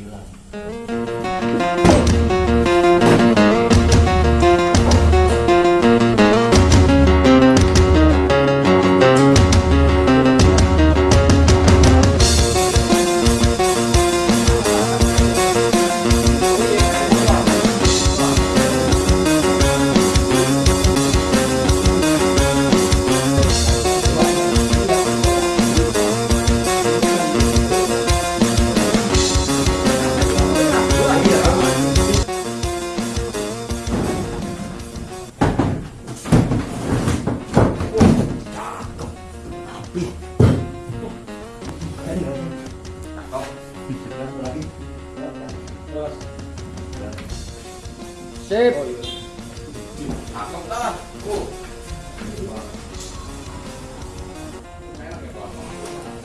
you love. Sip.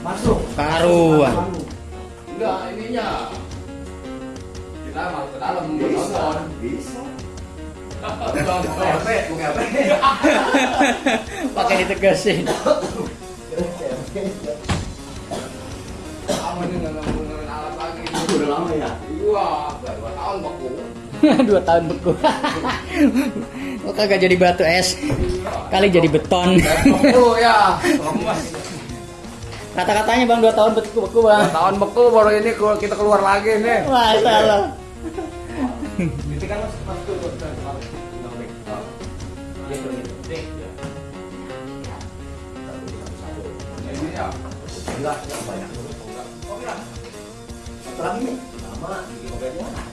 Masuk. Karuan. Enggak, ininya. Kita masuk ke dalam nonton. Bisa. Pakai ditegasin. Kamu ini nggak ngomongin alat lagi. Udah lama ya. Iya, udah dua tahun beku. Dua tahun beku. Kok kagak jadi batu es? Kali jadi beton. Beku ya. Kata-katanya bang dua tahun beku beku bang. Dua tahun beku baru ini kita keluar lagi nih. Itu kan masuk ya. Enggak, enggak banyak. Oh, enggak. Satu lagi nih. Lama di mobilnya.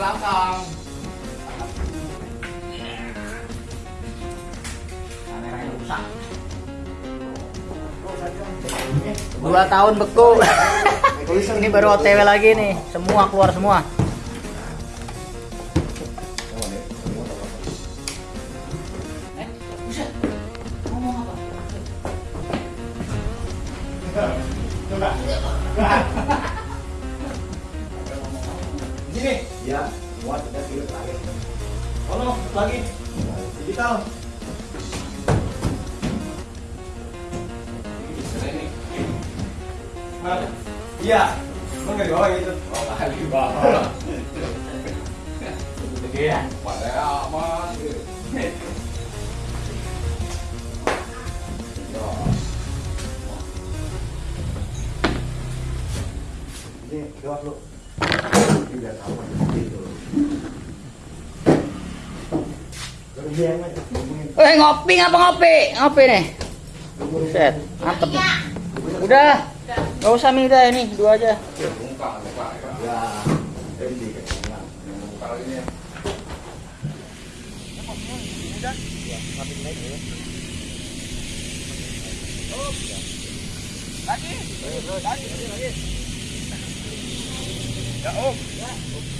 Belakang. Kameranya rusak. Dua tahun beku. Ini baru OTW lagi nih. Semua keluar semua. Lagi. Digital. Mana? Iya. Emang nggak di bawah gitu? oh kali bawah. Iya. Pada aman. Ini gawat lu. Ini udah tahu gitu. Kerugian aja. Eh ngopi ngapa ngopi? Ngopi nih. Set, mantep. Udah. Gak usah minta ini, dua aja. Bungkang, bungkang ya. Ya,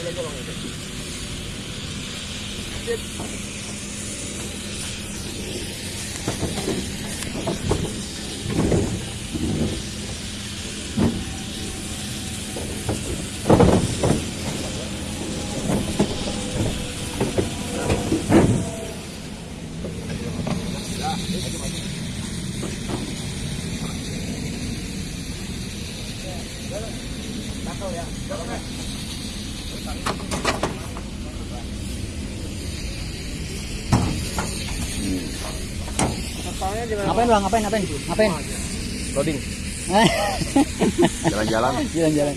ini kayaknya. Bungkang ini. Ngapain bang? Ngapain? Ngapain? Ngapain? Loading. Jalan-jalan. Jalan-jalan.